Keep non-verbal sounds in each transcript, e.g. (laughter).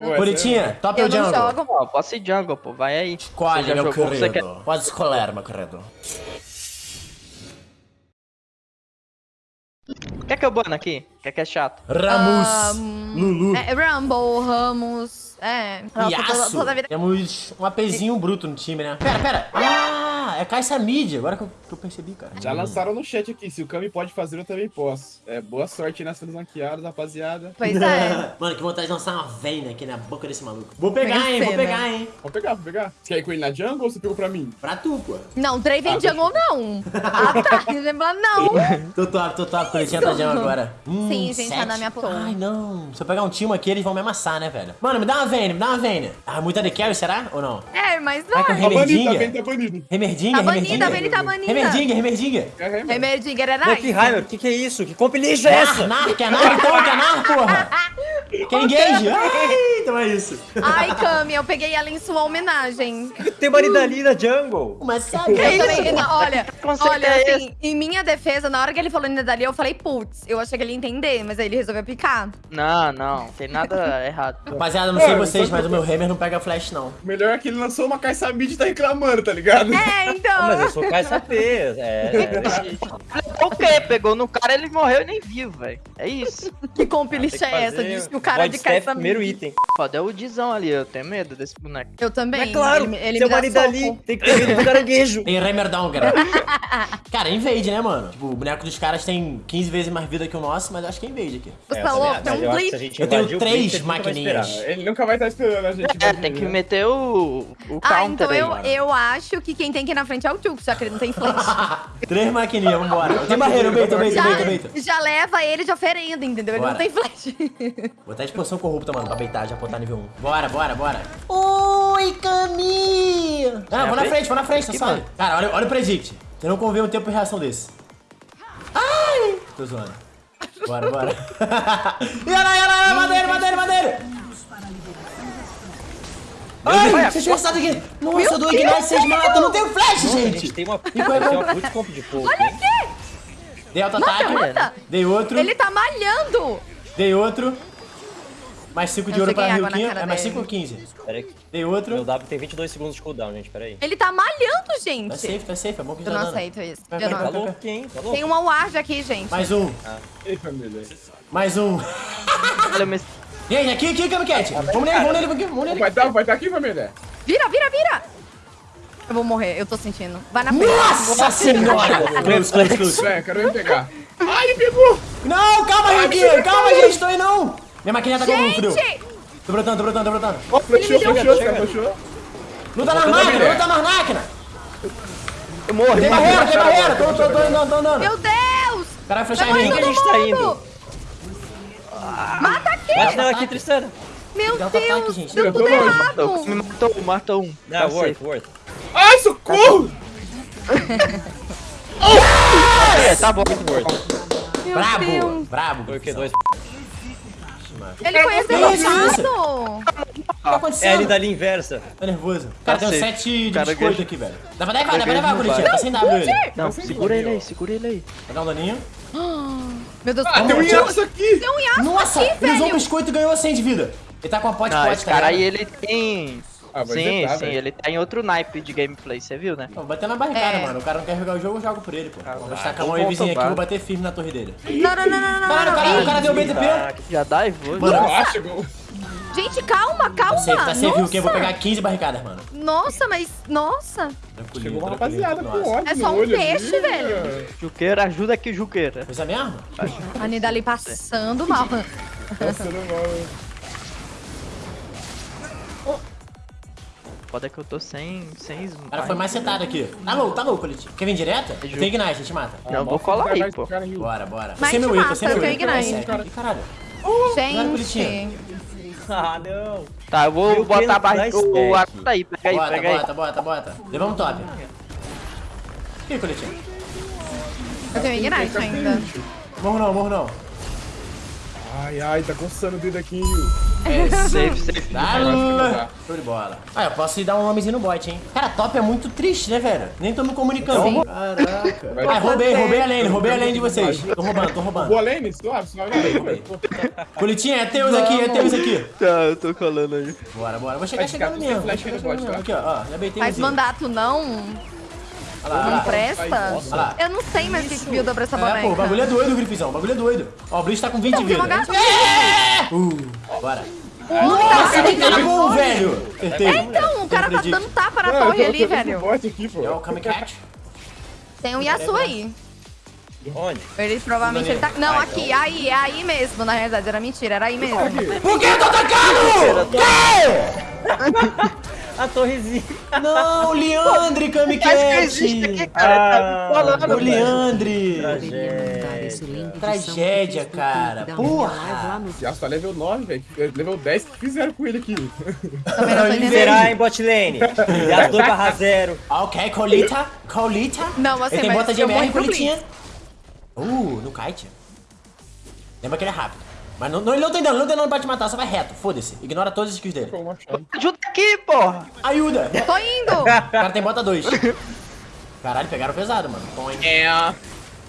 Ué, Bonitinha, top Eu ou jungle? jogo. Ó, posso ir jungle, pô. Vai aí. Escolhe, Você meu jogou, querido. quer- Pode escolher, meu querido. Quer que eu bano aqui? Quer que é chato? Ramos, Lulu, É, Rumble, Ramos. É. Nossa, toda, toda. Temos um APzinho bruto no time, né? Pera, pera. Ah, é Caixa Mid, agora que eu, que eu percebi, cara. Já lançaram no chat aqui. Se o Kami pode fazer, eu também posso. É, boa sorte nessas ranqueadas, rapaziada. Pois é. (laughs) Mano, que vontade de lançar uma veina aqui na boca desse maluco. Vou pegar, hein, vou pegar, hein. Vou pegar, vou pegar. Você quer ir com ele na jungle ou você pegou pra mim? Pra tu, pô. Não, Trey vem jungle, não. Ah, tá. (laughs) Lembra, não. (laughs) Tô top, tô top, coletinha tá jam agora. Hum, Sim, gente, tá sete. na minha torre. Ai, não. Se eu pegar um time aqui, eles vão me amassar, né, velho? Mano, me dá uma veina, me dá uma veina. Ah, muita de carry, será? Ou não? É, mas vai. Tá tá remerdinha. banido, tá banido. Remerdinha, Tá banida, remerdinha. a Vayne tá banida. Remerdinha, remerdinha. É, é, Remerdinger é Monkey nice. Heimer, que que é isso? Que comp lixo é essa? Nar, quer nar então, quer nar, porra. (laughs) Quer engage? Ai, (laughs) então é isso. Ai, Cami, eu peguei ela em sua homenagem. Tem marido ali na jungle. Mas sabe? Eu também, não, olha, (laughs) olha, é assim, em minha defesa, na hora que ele falou Nidali, eu falei, putz, eu achei que ele ia entender, mas aí ele resolveu picar. Não, não. Tem nada (laughs) errado. Rapaziada, não sei Mano, vocês, mas o meu Hammer não pega flash, não. Melhor é que ele lançou uma caixa mid e tá reclamando, tá ligado? É, então. Ah, mas eu sou KSAP. É, é. O quê? Pegou no cara, ele morreu e nem viu, velho. É isso. Que comp Tem lixa que é essa? Diz que o cara body de caça primeiro item. Foda é o Dizão ali, eu tenho medo desse boneco. Eu também. É claro, ele, ele seu marido ali tem que ter medo do caranguejo. (laughs) Tem down, cara. (laughs) cara, invade, né, mano? Tipo, o boneco dos caras tem 15 vezes mais vida que o nosso, mas acho que é invade aqui. Você É, tá Tem um blitz. Eu tenho três maquininhas. Ele nunca vai estar esperando a gente. É, invadir, tem que né? meter o, o Ah, counter então aí. eu, eu acho que quem tem que ir na frente é o Jux, já que ele não tem flash. (laughs) Três maquininhas, vambora. Tem barreira, beito, beito, já, beito, beito. já leva ele de oferenda, entendeu? Ele Bora. não tem flash. (laughs) Vou até de poção corrupta, mano, pra beitar, já botar nível 1. Bora, bora, bora. Oi, Camille! Ah, vou na frente? vou na frente, tá mano. Cara, olha, olha o predict. Você não convê um tempo de reação desse. Ai! Tô zoando. Bora, bora. (laughs) Yana, yana, madeira, madeira, madeira! Ai, vocês pensaram aqui. Nossa, eu dou ignite, vocês matam. Eu não tenho flash, gente. gente tem uma, tem bom. uma puta comp de fogo. Olha aqui! Dei Mata, auto-ataque. mata! Dei outro. Ele tá malhando! Dei outro. Mais 5 de Eu ouro pra água na Ryukin. cara É mais dele. 5 ou 15? Pera aí, Dei meu outro. W tem 22 segundos de cooldown, gente, pera aí. Ele tá malhando, Tá gente! safe, tá safe. É bom que Eu já não dano. aceito isso. Vai, Eu vai, não. Tá louco, hein? Tá louco? Tem uma ward aqui, gente. Mais um. Ei, família. Mais um. Olha, mas Gente, aqui, aqui, Kamikaze. Vamos nele, vamos nele, vamos nele. Vai estar vai tá aqui, família? Vira, vira, vira! Eu vou morrer, eu tô sentindo. Vai na frente. Nossa senhora! Close, close, close. É, quero me pegar. Ai, ele pegou! Não, calma, Ryukin. Calma, gente. Tô aí, não. Minha maquininha tá com frio. Tô brotando, tô brotando, tô brotando. Flechou, deu um flechou, cara, flechou. Luta nas máquinas, luta nas máquinas. eu morri. Tem barreira, tem barreira. Tô, tô, tô andando, tô andando. Meu Deus! Caralho, flechar Vai em mim. Onde a gente tá indo? Mata aqui! Bate nela aqui, Tristana. Meu Deus! Deu tudo errado! Me matou, matou um. Não, Tá worth, worth. Ai, socorro! É, (laughs) tá bom. Meu Brabo, Deus! brabo. Foi o que? Dois. Ele foi executado! O que tá É ali acontecendo? dali inversa. Tô nervoso. Cara, tem um safe. 7 de Cara, biscoito aqui, velho. Dá pra levar, dá pra levar, não Bonitinho. Tá sem W ele. Não, segura ele aí, segura ele aí. Vai dar um daninho. (gasps) Meu Deus, Ah, tem um Yasuo aqui! tem um Yasuo Nossa, aqui, ele usou um velho! biscoito e ganhou 100 de vida. Ele tá com a pote Não, pote, esse tá cara aí, ele tem... Ah, sim, sim, velho. ele tá em outro naipe de gameplay, você viu, né? Não, bater na barricada, É. mano. O cara não quer jogar o jogo, eu jogo por ele, pô. Vou destacar a então mão aí, volta vizinho o aqui, vou bater firme na torre dele. Não, não, não, não, não, Caralho, o cara, não. o cara deu BTP. Tá, Já dá e vou. Mano, chegou. Gente, calma, calma! Tá safe, tá safe, Nossa. o quê? Eu vou pegar 15 barricadas, mano. Nossa, mas... Nossa! Chegou uma rapaziada com ódio É só um peixe, ali, velho. Juqueira, ajuda aqui, Juqueira. Coisa mesmo? A Nidali passando mal. Passando mal, hein? Foda que eu tô sem... sem O cara foi mais setado aqui. Tá louco, tá louco, Coletivo. Quer vir direta? Ju- Tem Ignite, a gente mata. Não, vou Mostra colar aí, pô. Bora, bora. Mas Sem meu te Ito, mata, sem meu eu tenho Ito. Ignite. Caralho. Gente... Ah, não. Tá, eu vou Meu botar a barriga... O arco aí, pega aí, Bota, pega aí. bota, bota, bota. Levamos top. Ih, Coletivo. Eu tenho Ignite ainda. Morro não, morro não. Ai, ai, tá coçando o dedo aqui. É, (laughs) Safe, safe. Dá, Show de bola. Ah, eu posso ir dar um nomezinho no bot, hein? Cara, top é muito triste, né, velho? Nem tô me comunicando. Sim. Caraca. Vai Ah, roubei, roubei a lane, roubei a lane de vocês. Tô roubando, tô roubando. Boa lane, suave, suave. Colitinha, é teus aqui, é teus aqui. Tá, eu tô colando aí. Bora, bora. Vou chegar Vai chegando mesmo. flash no bot, chegando tá? Aqui, ó. Já beitei Mas mandato não, Olha lá, não presta. Lá. Eu não sei mais o que que builda pra essa É, pô, o boneca. bagulho é doido, Grifizão. O bagulho é doido. Ó, o Blitz tá com 20 de Então, vida. uma gata- É! Uh, bora. Nossa, que cara bom, velho. Acertei. É, então, o cara tá dando tapa na torre ali, velho. bot aqui, pô. É o Kamikaze. Tem um Yasuo aí. Onde? Ele provavelmente ele tá. Não, aqui, aí, é aí mesmo, na realidade. Era mentira, era aí mesmo. Por que eu tô atacando? Que? (laughs) A torrezinha. Não, Leandre Acho que existe aqui, Kamikaze. cara. Tá Ah, me falando, velho. Leandre. Tragédia. Tragédia, cara. Porra. Já tá level 9, velho. Level 10, o que fizeram com ele aqui? Também não tô entendendo. Será em bot lane? E as 2 barra 0. Ok, Colita. Colita. Não, assim, Ele tem bota de MR, Colitinha. Uh, no kite. Lembra que ele é rápido. Mas não, não, ele não tem dano, ele não tem dano pra te matar, só vai reto. Foda-se. Ignora todas as skills dele. Ajuda aqui, porra. Ajuda. Tô indo! O cara tem bota 2. (laughs) Caralho, pegaram pesado, mano. Põe. É.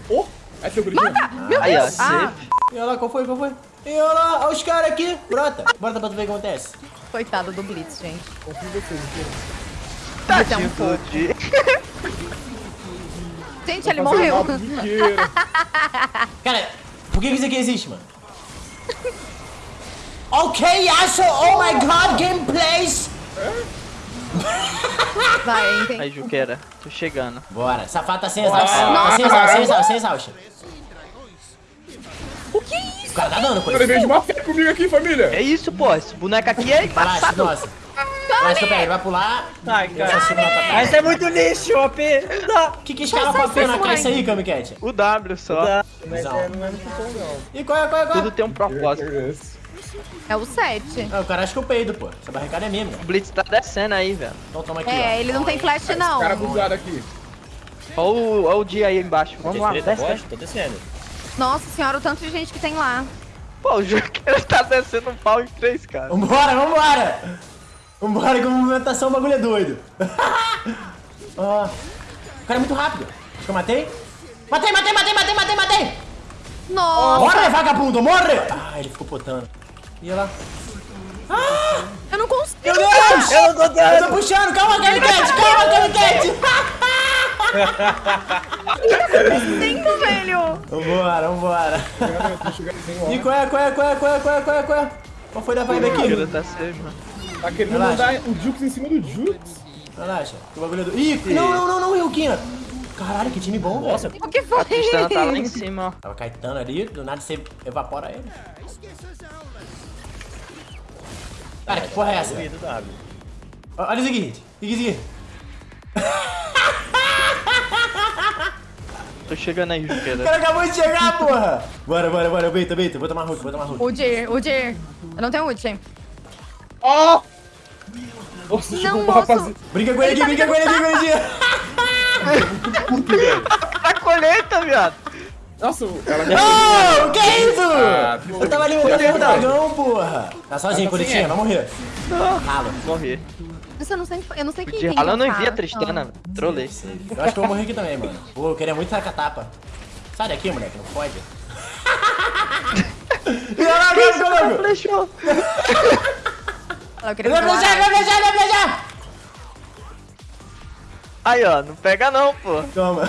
Oh, é teu gritinho. Meu Aí, ó, Deus! Ah. E olha lá, qual foi, qual foi? E olha lá, olha os caras aqui. Brota. Brota pra tu ver o que acontece. coitado do Blitz, gente. Confio em vocês, inteiro. Tadinho do Di. Gente, ele morreu. (laughs) Cara, por que isso aqui existe, mano? ok, Yasuo, oh my god, gameplays. Vai, entendi. Aí, Juqueira, tô chegando. Bora, safado tá sem exaust. Tá sem exaust, sem exaust, tá dando Cara, coisa. veio de uma fé comigo aqui, família. É isso, pô. Esse boneco aqui é embaçado. nossa. Que eu pego, ele vai pular. Ai, cara. Mas é muito lixo, OP. O que que escala Sai, pra sai, pena sai, com isso aí, Kamicat? O W só. Dá. Mas Visão. é, não é muito bom, não. E qual é, qual é, qual é? Tudo tem um propósito. É o 7. Ah, o cara acha que eu peido, pô. Essa barricada é minha, meu. O Blitz tá descendo aí, velho. Então toma aqui, É, ó. ele não tem flash, não. Cara abusado aqui. Olha o, olha o Di aí embaixo. Vamos lá, desce. Tô descendo. Nossa senhora, o tanto de gente que tem lá. Pô, o Juqueira tá descendo um pau em três, cara. Vambora, vambora! Vambora que a movimentação o bagulho é doido. Ó. O cara é muito rápido. Acho que eu matei. Matei, matei, matei, matei, matei, matei! Nossa, Morre, vagabundo, morre! Ah, ele ficou potando. E olha lá. eu não consigo. Meu Deus! Eu não tô Eu dando. tô puxando, calma, Kamicat, calma, Kamicat! Sinto, velho. Vambora, vambora. E qual é, qual é, qual é, qual é, qual é, qual é, qual é? Qual foi da vibe aqui? tá. Tá querendo Relaxa. mandar o Jux em cima do Jux. Relaxa, que o bagulho é do... Ih, não, não, não, não, Ryukinha. Caralho, que time bom, velho. Nossa, O que foi? A Tristana tá lá em cima, ó. Tava Caetano ali, do nada você evapora ele. Cara, que porra é essa? Olha o seguinte, o seguinte. Tô chegando aí, O Juqueira. cara acabou de chegar, porra! Bora, bora, bora, beita, beita, vou tomar hook, vou tomar hook. O Dir, o Dir. Eu não tenho ult. Ó! Nossa, Não, chegou um moço. rapaz. Brinca com ele aqui, Ele tá brinca com ele aqui, Guridinha! Tá colheita, viado. Nossa, ela Não, que isso? Ah, Eu tava ali o dragão, porra! Tá sozinho, Tá Curitinha, R. vai morrer. Ralo. Morri. Isso eu não sei, eu não sei quem eu não que vi a. Tristana, velho. Trolei. Eu acho que eu vou morrer aqui também, mano. Pô, eu queria muito tacar tapa. Sai daqui, moleque, não pode. (laughs) E olha lá, cara, logo! Flechou. Eu queria Vai flejar, vai flejar, vai flejar! Aí, ó, não pega não, pô. Toma.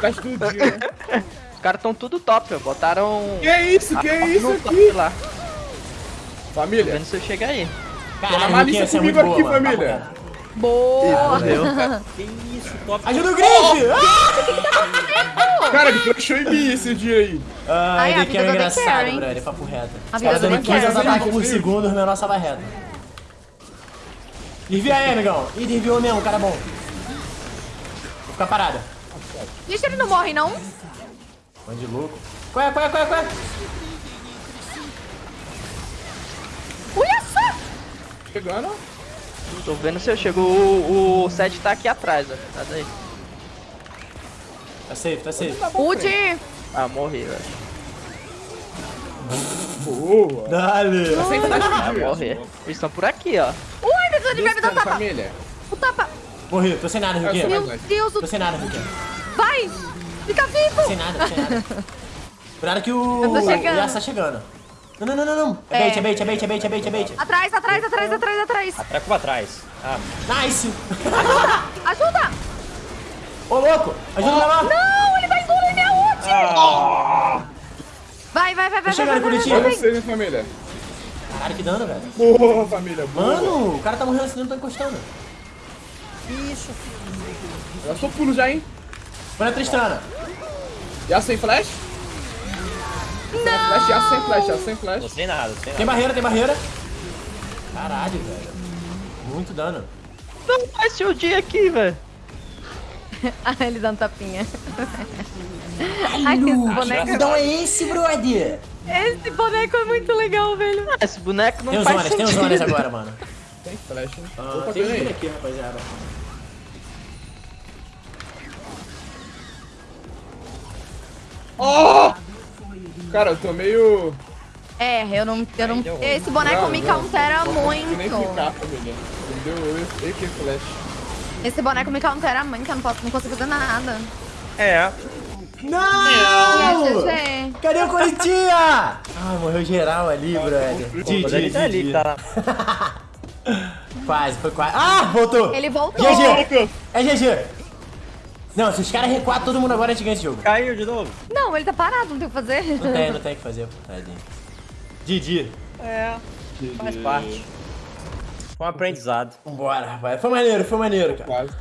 tá estudinho, né? Os caras tão tudo top, ó. Botaram... Que isso, que isso aqui? lá. Família, Vendo se eu chegar aí. Caralho, malícia Luquinha, você é comigo muito boa, aqui, mano. família. Reto. Boa. Que isso, top. Ajuda o Grife! Ah! cara, ele flechou em mim esse dia aí. Ai, Ai, a daqui é engraçado, brother. Papo reto. A Os caras do dando Karen. 15 ataques por segundo, o menor só vai reto. Desvia aí, amigão. Ih, desviou mesmo, cara bom. Vou ficar parada. Gente, ele não morre, não? Bando de louco. Qual é, qual é, qual é, qual é? Olha só! Chegando. Tô vendo se eu chego. O, o set tá aqui atrás, ó. Tá daí. Tá safe, tá safe. O Dir. Ah, morri, velho. Boa. Dale. Sem flash, Vai Julius. morrer. Eles estão por aqui, ó. Ui, meu Deus, ele vai me dar Descendo, tapa. família. O tapa. Morri, tô sem nada, mais Meu. Deus, Tô o... sem nada, Riquinho. vai. Fica vivo. Sem nada, sem nada. (laughs) Cuidado que o... Eu tô chegando. O Yasuo tá chegando. Não, não, não, não, não. É É. bait, é bait, é bait, é bait, é bait, é bait. Atrás, atrás, atrás, atrás, atrás. Treco pra trás. Ah, Nice. Ajuda. Ô, louco. Ajuda lá. Não, ele vai engolir minha ult. Vai, vai, vai, vai, vai, vai, Curitiba. vai, Olha vai. vocês, hein, família. Caralho, que dano, velho. Boa, família. Boa. Mano, o cara tá morrendo assim, não tá encostando. Eu sou pulo já, hein? Olha a Tristana. Yasuo sem flash? Não. Flash, sem flash, sem flash. não sei nada, não sei Tem nada. barreira, tem barreira. Caralho, velho. Muito dano. Não faz shield aqui, velho. (laughs) Ah, ele dá um tapinha. Ai, esse boneco, Então é esse, brother. esse boneco é muito legal, velho. Esse boneco não Tem os faz zonas, tem os sentido. zonas agora, mano. Tem flash, hein? Ah, Opa, tem um aqui, rapaziada. Cara, eu tô meio... É, eu não. Eu não esse boneco Não, me não. countera Não consigo nem muito. ficar, família. Entendeu? Eu que flash. Esse boneco me countera muito, eu não, posso, não consigo fazer nada. É, Não! GG. Cadê o Coritiba? (laughs) Ah, morreu geral ali, brother. mas ele tá ali, tá (laughs) Quase, foi quase. Ah, voltou! Ele voltou. GG! É GG! Não, se os caras recuar todo mundo agora, a gente ganha esse jogo. Caiu de novo. Não, ele tá parado, não tem o que fazer. Não tem, não tem o que fazer, pô. Tadinho. Didi. É, faz parte. Foi um aprendizado. Vambora, rapaz. Foi maneiro, foi maneiro, cara. Quase.